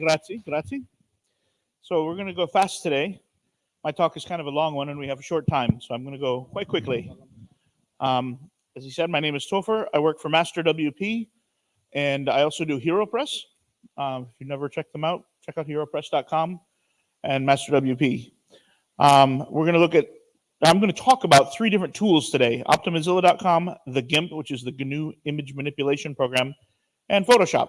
Grazie, grazie. So we're going to go fast today. My talk is kind of a long one, and we have a short time, so I'm going to go quite quickly. Um, as he said, my name is Topher. I work for Master WP, and I also do HeroPress. Um, if you've never checked them out, check out HeroPress.com and Master WP. Um, we're going to look at I'm going to talk about three different tools today Optimizilla.com, the GIMP, which is the GNU image manipulation program, and Photoshop.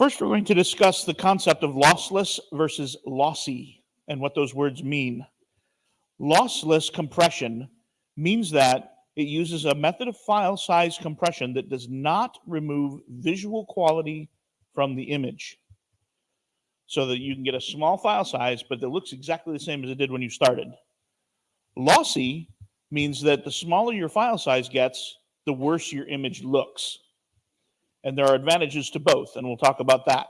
First, we're going to discuss the concept of lossless versus lossy and what those words mean. Lossless compression means that it uses a method of file size compression that does not remove visual quality from the image so that you can get a small file size, but it looks exactly the same as it did when you started. Lossy means that the smaller your file size gets, the worse your image looks. And there are advantages to both, and we'll talk about that.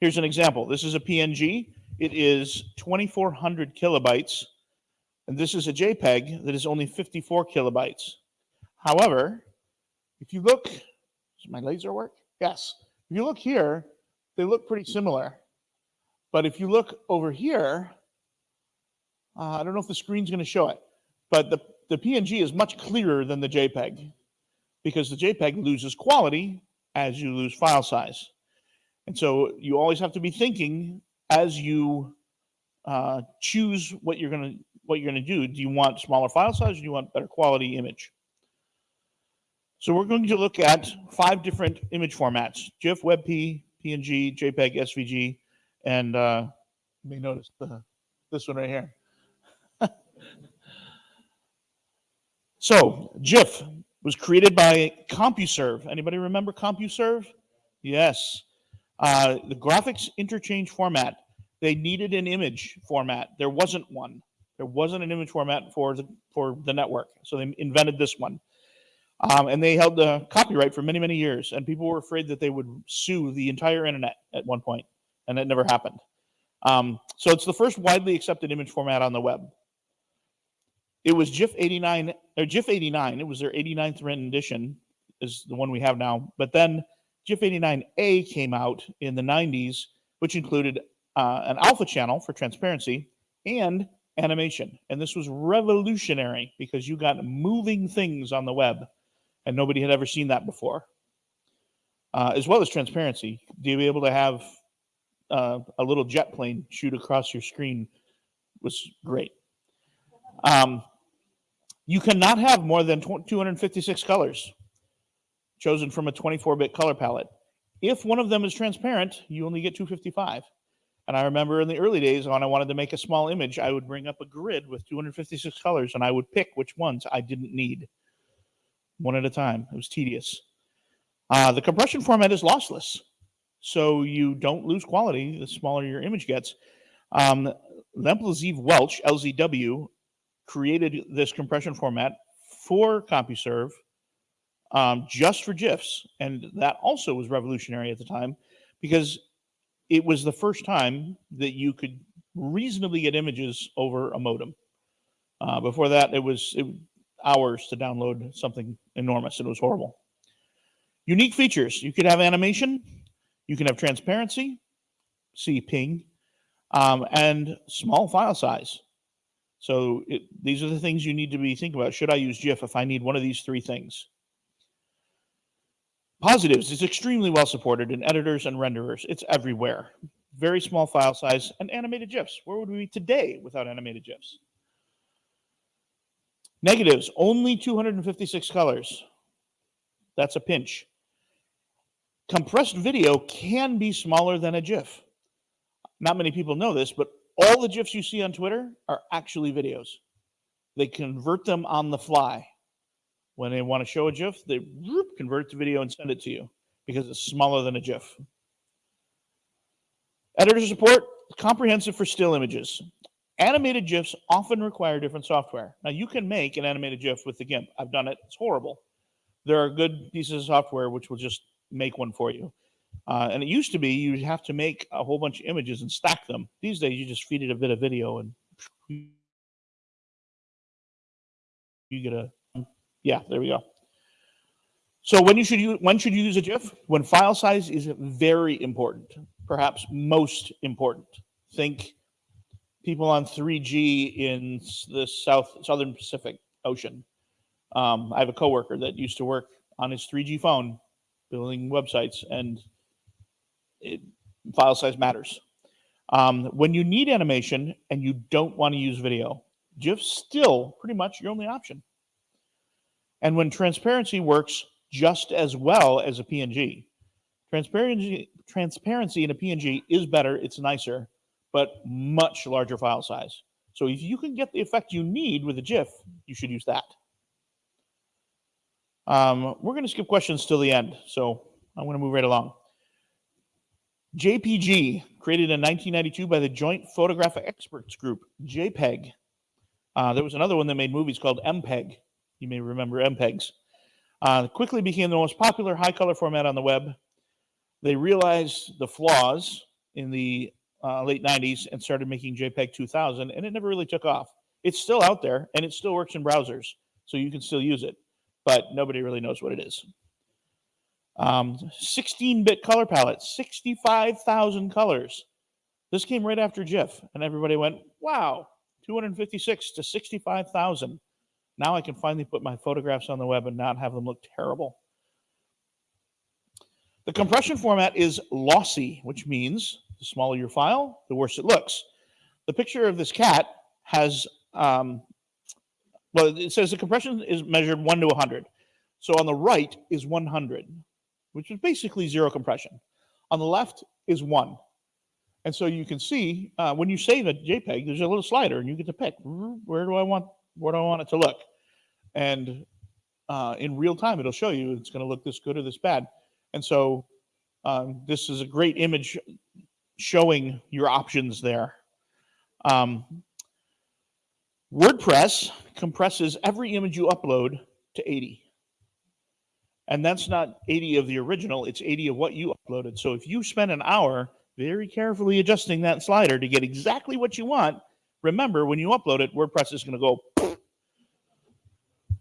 Here's an example. This is a PNG. It is 2,400 kilobytes, and this is a JPEG that is only 54 kilobytes. However, if you look, does my laser work? Yes. If you look here, they look pretty similar. But if you look over here, uh, I don't know if the screen's going to show it, but the, the PNG is much clearer than the JPEG because the JPEG loses quality as you lose file size. And so you always have to be thinking as you uh, choose what you're going to what you're going to do. Do you want smaller file size or do you want better quality image? So we're going to look at five different image formats, GIF, WebP, PNG, JPEG, SVG, and uh, you may notice the, this one right here. so GIF was created by CompuServe. Anybody remember CompuServe? Yes. Uh, the graphics interchange format. They needed an image format. There wasn't one. There wasn't an image format for the for the network, so they invented this one. Um, and they held the copyright for many, many years. And people were afraid that they would sue the entire internet at one point, and it never happened. Um, so it's the first widely accepted image format on the web. It was GIF 89 or GIF 89. It was their 89th rendition, is the one we have now. But then GIF 89A came out in the 90s, which included uh, an alpha channel for transparency and animation. And this was revolutionary because you got moving things on the web and nobody had ever seen that before. Uh, as well as transparency, to be able to have uh, a little jet plane shoot across your screen was great. Um, you cannot have more than 256 colors chosen from a 24-bit color palette. If one of them is transparent, you only get 255. And I remember in the early days when I wanted to make a small image, I would bring up a grid with 256 colors and I would pick which ones I didn't need one at a time. It was tedious. Uh, the compression format is lossless, so you don't lose quality the smaller your image gets. Um, Lempel-Ziv Welch, LZW, created this compression format for CompuServe um, just for GIFs. And that also was revolutionary at the time because it was the first time that you could reasonably get images over a modem. Uh, before that, it was it, hours to download something enormous. It was horrible. Unique features. You could have animation. You can have transparency, see ping, um, and small file size. So it, these are the things you need to be thinking about. Should I use GIF if I need one of these three things? Positives. It's extremely well supported in editors and renderers. It's everywhere. Very small file size and animated GIFs. Where would we be today without animated GIFs? Negatives, only 256 colors. That's a pinch. Compressed video can be smaller than a GIF. Not many people know this, but all the GIFs you see on Twitter are actually videos. They convert them on the fly. When they want to show a GIF, they whoop, convert it to video and send it to you because it's smaller than a GIF. Editor support, comprehensive for still images. Animated GIFs often require different software. Now, you can make an animated GIF with the GIMP. I've done it. It's horrible. There are good pieces of software which will just make one for you. Uh, and it used to be you'd have to make a whole bunch of images and stack them. These days, you just feed it a bit of video and you get a, yeah, there we go. So when you should use, when should you use a GIF? When file size is very important, perhaps most important. Think people on 3G in the South Southern Pacific Ocean. Um, I have a coworker that used to work on his 3G phone building websites, and it, file size matters. Um, when you need animation and you don't want to use video, GIF's still pretty much your only option. And when transparency works just as well as a PNG, transparency, transparency in a PNG is better, it's nicer, but much larger file size. So if you can get the effect you need with a GIF, you should use that. Um, we're going to skip questions till the end, so I'm going to move right along. JPG, created in 1992 by the Joint Photographic Experts Group, JPEG. Uh, there was another one that made movies called MPEG. You may remember MPEGs. Uh, quickly became the most popular high color format on the web. They realized the flaws in the uh, late 90s and started making JPEG 2000, and it never really took off. It's still out there and it still works in browsers, so you can still use it, but nobody really knows what it is. 16-bit um, color palette, 65,000 colors. This came right after GIF, and everybody went, wow, 256 to 65,000. Now I can finally put my photographs on the web and not have them look terrible. The compression format is lossy, which means the smaller your file, the worse it looks. The picture of this cat has, um, well, it says the compression is measured 1 to 100. So on the right is 100 which is basically zero compression. On the left is one. And so you can see uh, when you save a JPEG, there's a little slider and you get to pick where do I want where do I want it to look. And uh, in real time, it'll show you it's going to look this good or this bad. And so um, this is a great image showing your options there. Um, WordPress compresses every image you upload to 80. And that's not 80 of the original, it's 80 of what you uploaded. So if you spend an hour very carefully adjusting that slider to get exactly what you want, remember when you upload it, WordPress is going to go.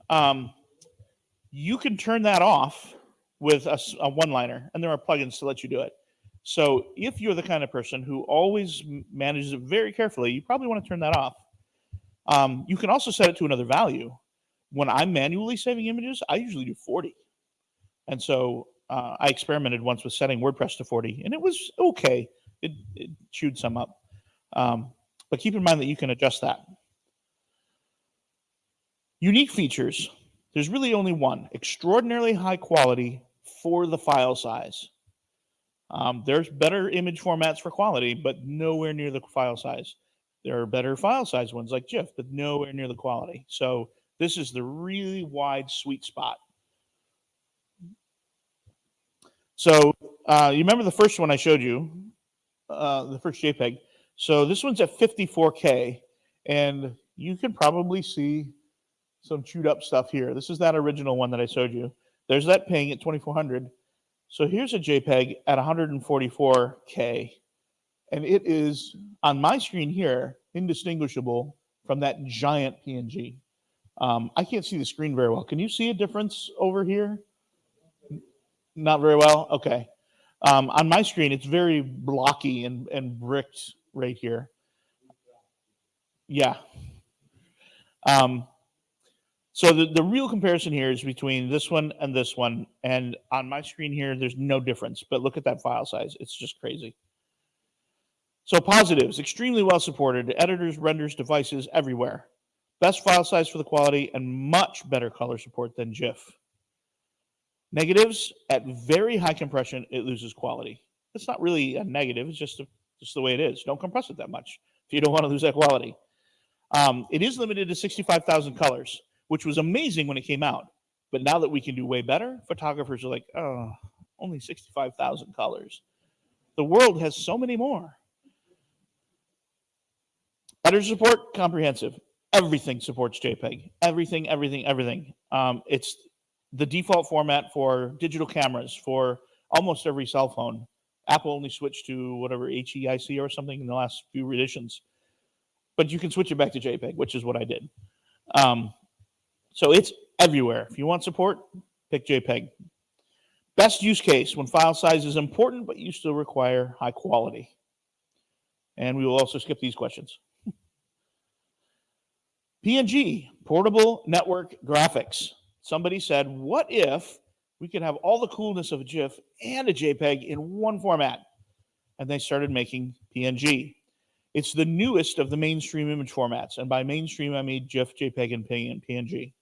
Um, you can turn that off with a, a one liner, and there are plugins to let you do it. So if you're the kind of person who always manages it very carefully, you probably want to turn that off. Um, you can also set it to another value. When I'm manually saving images, I usually do 40. And so uh, I experimented once with setting WordPress to 40, and it was okay. It, it chewed some up. Um, but keep in mind that you can adjust that. Unique features. There's really only one. Extraordinarily high quality for the file size. Um, there's better image formats for quality, but nowhere near the file size. There are better file size ones like GIF, but nowhere near the quality. So this is the really wide sweet spot. So uh, you remember the first one I showed you, uh, the first JPEG. So this one's at 54K, and you can probably see some chewed up stuff here. This is that original one that I showed you. There's that ping at 2400. So here's a JPEG at 144K, and it is, on my screen here, indistinguishable from that giant PNG. Um, I can't see the screen very well. Can you see a difference over here? Not very well? Okay. Um, on my screen, it's very blocky and, and bricked right here. Yeah. Um, so the, the real comparison here is between this one and this one. And on my screen here, there's no difference. But look at that file size. It's just crazy. So positives, extremely well supported. Editors, renders, devices, everywhere. Best file size for the quality and much better color support than GIF. Negatives at very high compression, it loses quality. It's not really a negative. It's just a, just the way it is. Don't compress it that much if you don't want to lose that quality. Um, it is limited to 65,000 colors, which was amazing when it came out. But now that we can do way better, photographers are like, oh, only 65,000 colors. The world has so many more. Editor support, comprehensive. Everything supports JPEG. Everything, everything, everything. Um, it's the default format for digital cameras for almost every cell phone. Apple only switched to whatever HEIC or something in the last few editions, but you can switch it back to JPEG, which is what I did. Um, so it's everywhere. If you want support, pick JPEG. Best use case when file size is important, but you still require high quality. And we will also skip these questions. PNG, portable network graphics. Somebody said, what if we could have all the coolness of a GIF and a JPEG in one format? And they started making PNG. It's the newest of the mainstream image formats. And by mainstream, I mean GIF, JPEG, and PNG.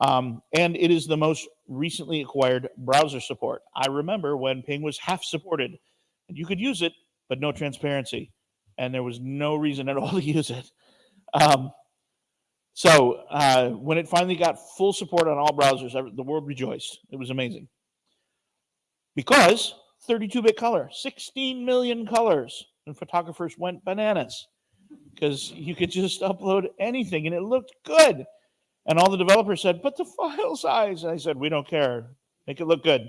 Um, and it is the most recently acquired browser support. I remember when Ping was half supported, and you could use it, but no transparency, and there was no reason at all to use it. Um, so uh, when it finally got full support on all browsers, the world rejoiced. It was amazing. Because 32-bit color, 16 million colors, and photographers went bananas because you could just upload anything and it looked good. And all the developers said, but the file size. And I said, we don't care. Make it look good.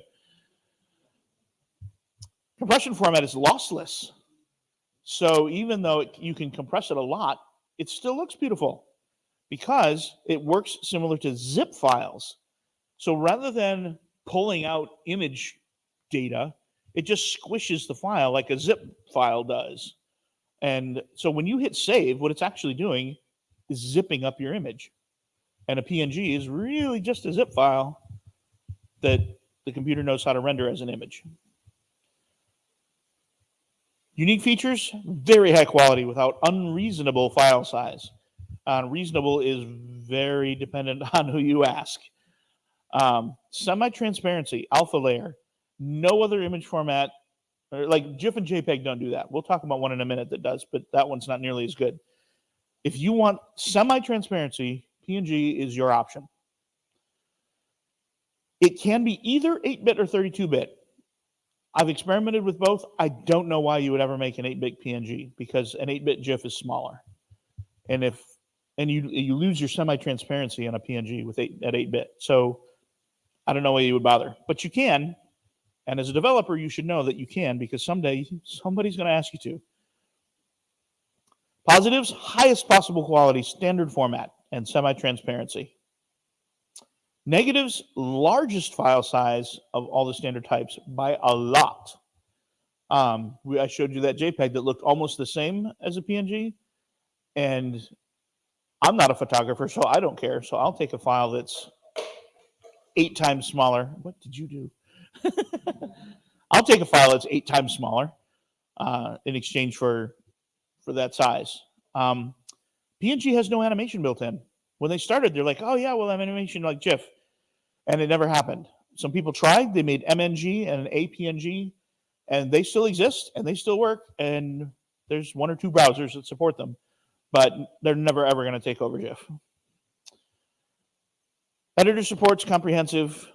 Compression format is lossless. So even though it, you can compress it a lot, it still looks beautiful because it works similar to zip files. So rather than pulling out image data, it just squishes the file like a zip file does. And so when you hit save, what it's actually doing is zipping up your image and a PNG is really just a zip file that the computer knows how to render as an image. Unique features, very high quality without unreasonable file size. Uh, reasonable is very dependent on who you ask. Um, Semi-transparency, alpha layer, no other image format, like GIF and JPEG don't do that. We'll talk about one in a minute that does, but that one's not nearly as good. If you want semi-transparency, PNG is your option. It can be either 8-bit or 32-bit. I've experimented with both. I don't know why you would ever make an 8-bit PNG because an 8-bit GIF is smaller. And if and you you lose your semi-transparency on a PNG with 8 at 8-bit. So I don't know why you would bother. But you can. And as a developer, you should know that you can because someday somebody's going to ask you to. Positives, highest possible quality, standard format and semi-transparency. Negatives, largest file size of all the standard types by a lot. Um, we, I showed you that JPEG that looked almost the same as a PNG. And I'm not a photographer, so I don't care. So I'll take a file that's eight times smaller. What did you do? I'll take a file that's eight times smaller uh, in exchange for for that size. Um, PNG has no animation built in. When they started, they're like, oh, yeah, we'll have animation like GIF. And it never happened. Some people tried. They made MNG and APNG, and they still exist and they still work. And there's one or two browsers that support them, but they're never ever going to take over GIF. Editor supports comprehensive,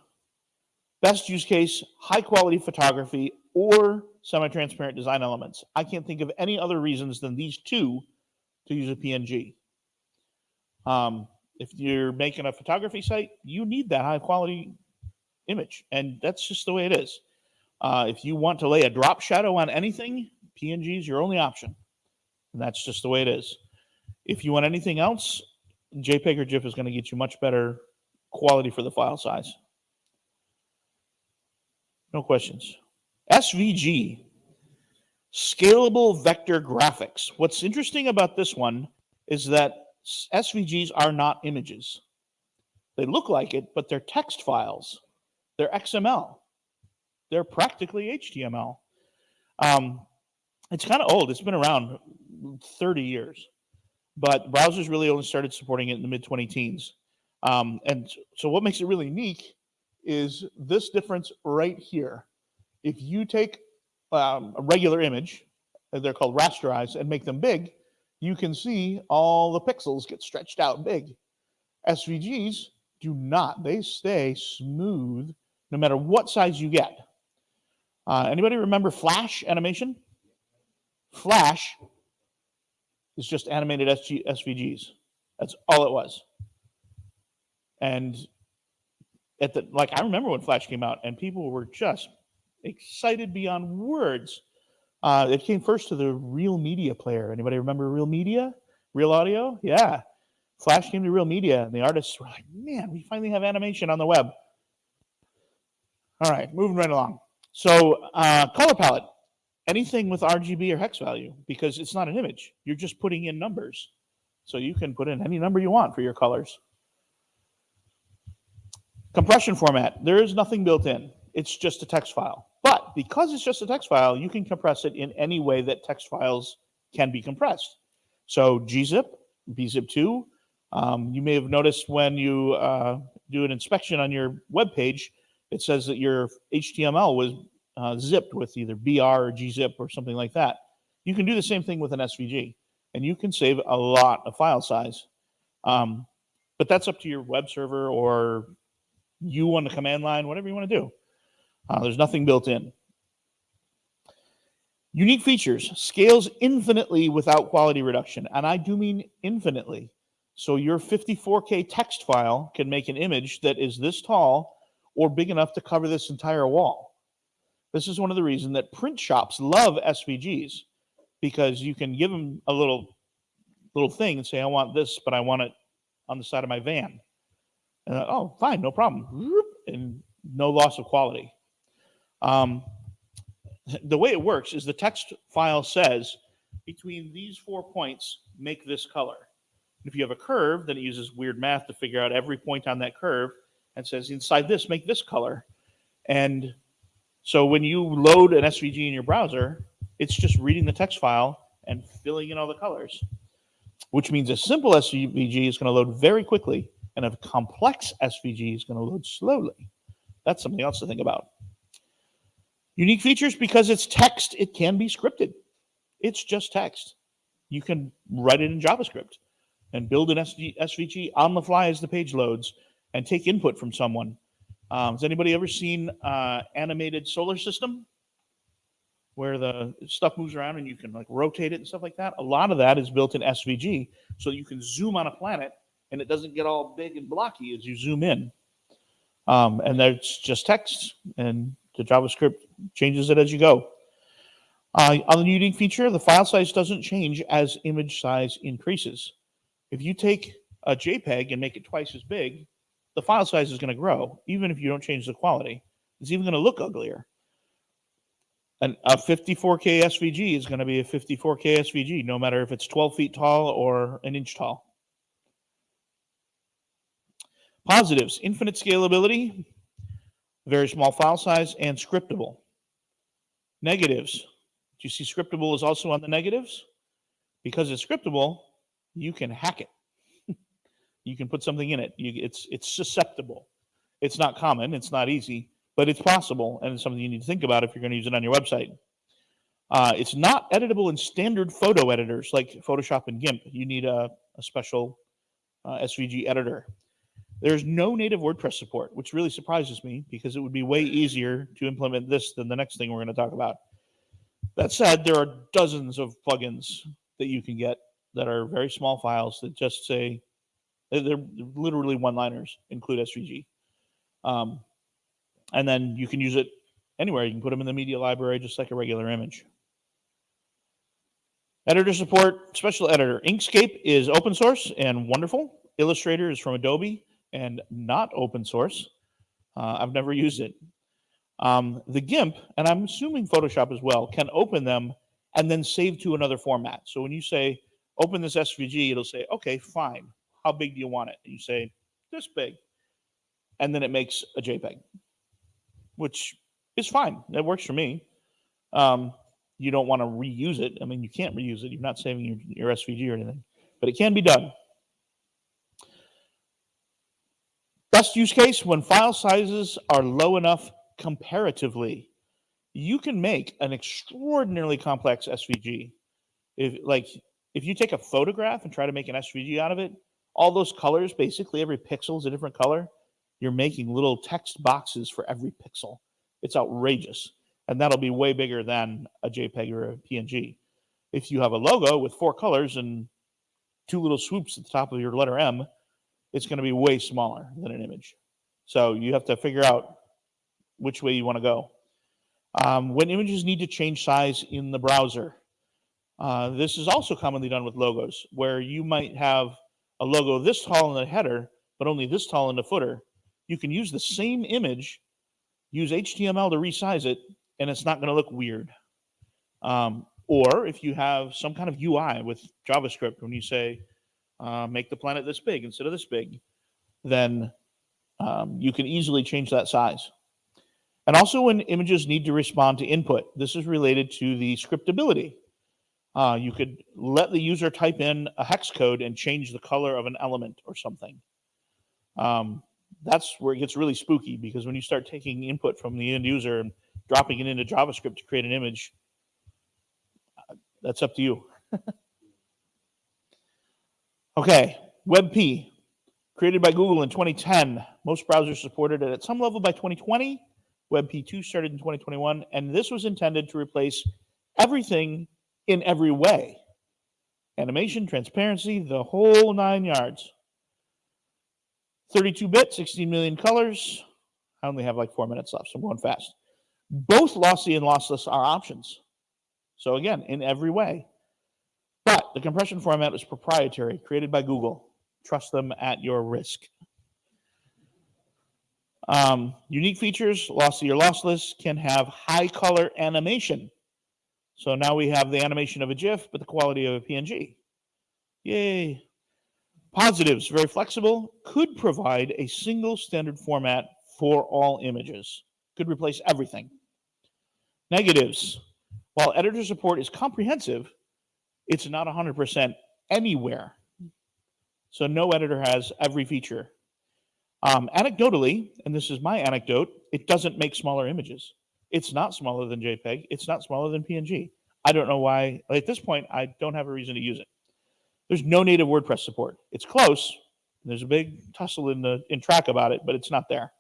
best use case, high quality photography, or semi transparent design elements. I can't think of any other reasons than these two to use a PNG. Um, if you're making a photography site, you need that high quality image, and that's just the way it is. Uh, if you want to lay a drop shadow on anything, PNG is your only option, and that's just the way it is. If you want anything else, JPEG or GIF is going to get you much better quality for the file size. No questions. SVG Scalable vector graphics. What's interesting about this one is that SVGs are not images. They look like it, but they're text files. They're XML. They're practically HTML. Um, it's kind of old. It's been around 30 years, but browsers really only started supporting it in the mid 20 teens. Um, and so what makes it really unique is this difference right here. If you take um, a regular image, uh, they're called rasterized, and make them big, you can see all the pixels get stretched out big. SVGs do not. They stay smooth no matter what size you get. Uh, anybody remember Flash animation? Flash is just animated SG, SVGs. That's all it was. And at the like, I remember when Flash came out, and people were just excited beyond words. Uh, it came first to the Real Media player. Anybody remember Real Media? Real Audio? Yeah. Flash came to Real Media, and the artists were like, man, we finally have animation on the web. All right, moving right along. So uh, color palette, anything with RGB or hex value, because it's not an image. You're just putting in numbers. So you can put in any number you want for your colors. Compression format, there is nothing built in. It's just a text file. But because it's just a text file, you can compress it in any way that text files can be compressed. So gzip, bzip2. Um, you may have noticed when you uh, do an inspection on your web page, it says that your HTML was uh, zipped with either BR or gzip or something like that. You can do the same thing with an SVG, and you can save a lot of file size. Um, but that's up to your web server or you on the command line, whatever you want to do. Uh, there's nothing built in. Unique features scales infinitely without quality reduction. And I do mean infinitely. So your 54K text file can make an image that is this tall or big enough to cover this entire wall. This is one of the reasons that print shops love SVGs because you can give them a little little thing and say, I want this, but I want it on the side of my van. And oh, fine, no problem. And no loss of quality. Um, the way it works is the text file says between these four points, make this color. If you have a curve, then it uses weird math to figure out every point on that curve and says inside this, make this color. And so when you load an SVG in your browser, it's just reading the text file and filling in all the colors, which means a simple SVG is going to load very quickly and a complex SVG is going to load slowly. That's something else to think about. Unique features because it's text, it can be scripted. It's just text. You can write it in JavaScript and build an SVG on the fly as the page loads and take input from someone. Um, has anybody ever seen uh, animated solar system where the stuff moves around and you can like rotate it and stuff like that? A lot of that is built in SVG so you can zoom on a planet and it doesn't get all big and blocky as you zoom in. Um, and that's just text and the JavaScript changes it as you go. Uh, on the unique feature, the file size doesn't change as image size increases. If you take a JPEG and make it twice as big, the file size is going to grow, even if you don't change the quality. It's even going to look uglier. And a 54K SVG is going to be a 54K SVG, no matter if it's 12 feet tall or an inch tall. Positives, infinite scalability, very small file size, and scriptable. Negatives. Do you see scriptable is also on the negatives? Because it's scriptable, you can hack it. You can put something in it. You, it's, it's susceptible. It's not common. It's not easy, but it's possible, and it's something you need to think about if you're going to use it on your website. Uh, it's not editable in standard photo editors like Photoshop and GIMP. You need a, a special uh, SVG editor. There's no native WordPress support, which really surprises me because it would be way easier to implement this than the next thing we're going to talk about. That said, there are dozens of plugins that you can get that are very small files that just say they're literally one-liners, include SVG. Um, and then you can use it anywhere. You can put them in the media library just like a regular image. Editor support, special editor. Inkscape is open source and wonderful. Illustrator is from Adobe and not open source. Uh, I've never used it. Um, the GIMP, and I'm assuming Photoshop as well, can open them and then save to another format. So when you say, open this SVG, it'll say, okay, fine. How big do you want it? And you say, this big. And then it makes a JPEG, which is fine. That works for me. Um, you don't want to reuse it. I mean, you can't reuse it. You're not saving your, your SVG or anything, but it can be done. Best use case when file sizes are low enough comparatively. You can make an extraordinarily complex SVG. If like if you take a photograph and try to make an SVG out of it, all those colors, basically every pixel is a different color. You're making little text boxes for every pixel. It's outrageous. And that'll be way bigger than a JPEG or a PNG. If you have a logo with four colors and two little swoops at the top of your letter M, it's going to be way smaller than an image. So you have to figure out which way you want to go. Um, when images need to change size in the browser, uh, this is also commonly done with logos, where you might have a logo this tall in the header, but only this tall in the footer. You can use the same image use HTML to resize it, and it's not going to look weird. Um, or if you have some kind of UI with JavaScript, when you say uh, make the planet this big instead of this big, then um, you can easily change that size. And also when images need to respond to input, this is related to the scriptability. Uh, you could let the user type in a hex code and change the color of an element or something. Um, that's where it gets really spooky because when you start taking input from the end user and dropping it into JavaScript to create an image, that's up to you. okay, WebP, created by Google in 2010. Most browsers supported it at some level by 2020. WebP2 started in 2021, and this was intended to replace everything in every way animation, transparency, the whole nine yards. 32 bit, 16 million colors. I only have like four minutes left, so I'm going fast. Both lossy and lossless are options. So again, in every way. But the compression format is proprietary, created by Google. Trust them at your risk. Um, unique features, lossy or lossless, can have high color animation. So now we have the animation of a GIF, but the quality of a PNG. Yay. Positives, very flexible, could provide a single standard format for all images, could replace everything. Negatives, while editor support is comprehensive, it's not 100% anywhere. So no editor has every feature. Um, anecdotally, and this is my anecdote, it doesn't make smaller images. It's not smaller than JPEG. It's not smaller than PNG. I don't know why. At this point, I don't have a reason to use it. There's no native WordPress support. It's close. There's a big tussle in the in Trac about it, but it's not there.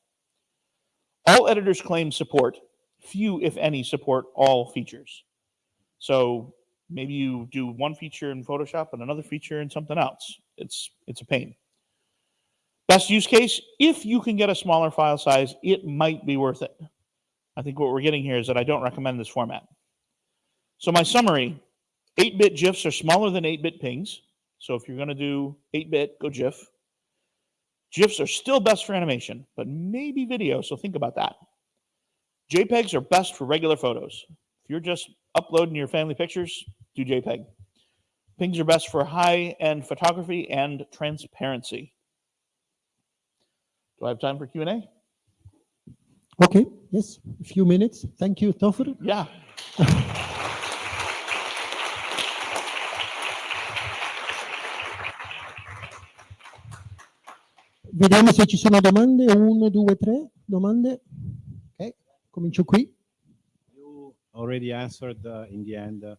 All editors claim support. Few, if any, support all features. So maybe you do one feature in Photoshop and another feature in something else. It's it's a pain. Best use case, if you can get a smaller file size, it might be worth it. I think what we're getting here is that I don't recommend this format. So my summary, 8-bit GIFs are smaller than 8-bit pings. So if you're going to do 8-bit, go GIF. GIFs are still best for animation, but maybe video, so think about that. JPEGs are best for regular photos. If you're just uploading your family pictures, do JPEG. Pings are best for high-end photography and transparency. Do I have time for Q&A? Okay, yes, a few minutes. Thank you, Topher. Yeah. Vediamo se ci sono domande. Uno, due, tre domande. Ok, comincio qui. You already answered uh, in the end. Uh,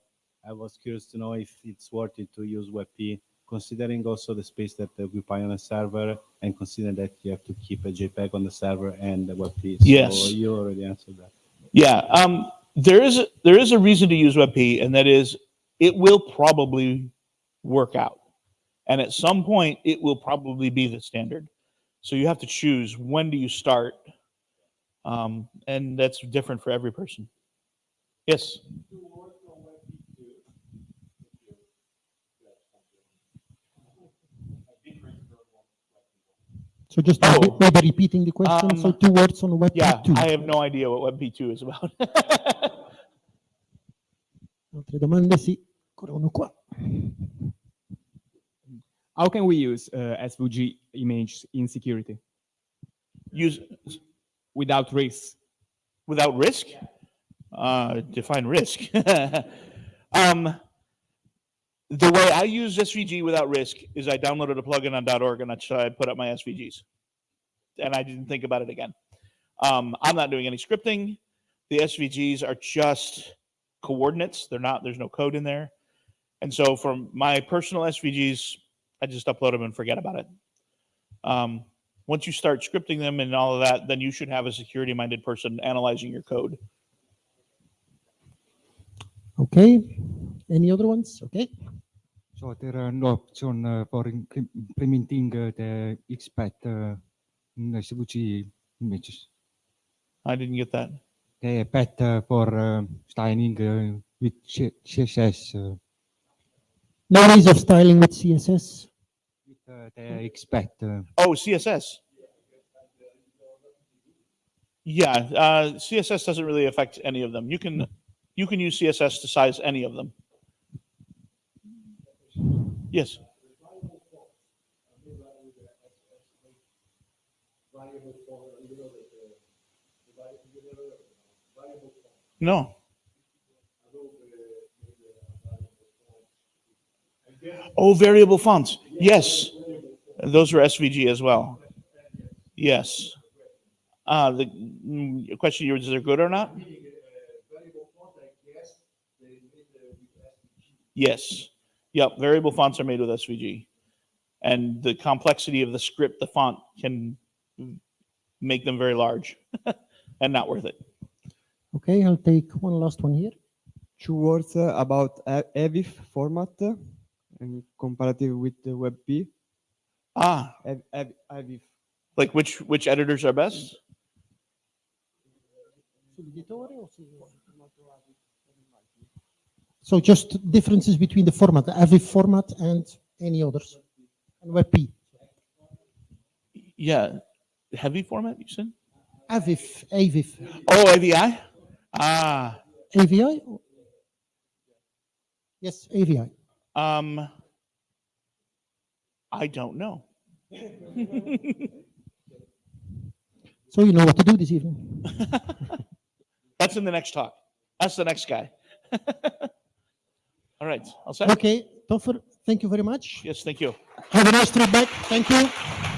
I was curious to know if it's worth it to use WebP, considering also the space that they occupy on a server, and considering that you have to keep a JPEG on the server and the WebP. So Yes. you already answered that. Yeah, um, there is a, there is a reason to use WebP, and that is it will probably work out, and at some point it will probably be the standard. So you have to choose when do you start, um, and that's different for every person. Yes. So just maybe, Oh. maybe repeating the question. so Um, two words on Web Yeah, 2. I have no idea what WebP2 is about. Altre domande? Sì, ancora uno qua. How can we use uh, SVG image in security use without risk. without risk? Uh, define risk. um, the way I use SVG without risk is I downloaded a plugin on .org and that's how I put up my SVGs, and I didn't think about it again. Um, I'm not doing any scripting. The SVGs are just coordinates. They're not. There's no code in there, and so for my personal SVGs, I just upload them and forget about it. Um, once you start scripting them and all of that, then you should have a security minded person analyzing your code. Okay. Any other ones? Okay. So there are no option uh, for implementing uh, the XPath uh, in SVG images. I didn't get that. The path uh, for uh, styling uh, with CSS uh, No ways of styling with CSS. with uh, the XPath. Uh, Oh, CSS. Yeah, uh, CSS doesn't really affect any of them. You can you can use CSS to size any of them. Yes. No. Oh, variable fonts. Yes. Those are SVG as well. Yes. Uh, the mm, question is, they're good or not? Yes. Yep. Variable fonts are made with SVG. And the complexity of the script, the font can make them very large and not worth it. Okay, I'll take one last one here. two words uh, about A- AVIF format uh, and comparative with the WebP. Ah, Av- Av- AVIF. like which which editors are best? So just differences between the format, the AVIF format and any others. And WebP. Yeah. Heavy format, you said? AVIF, AVIF, Oh, AVI? Ah, AVI? Yes, AVI. um, I don't know. So you know what to do this evening. That's in the next talk. That's the next guy. All right. I'll say. Okay, Topher, thank you very much. Yes, thank you. Have a nice trip back. Thank you.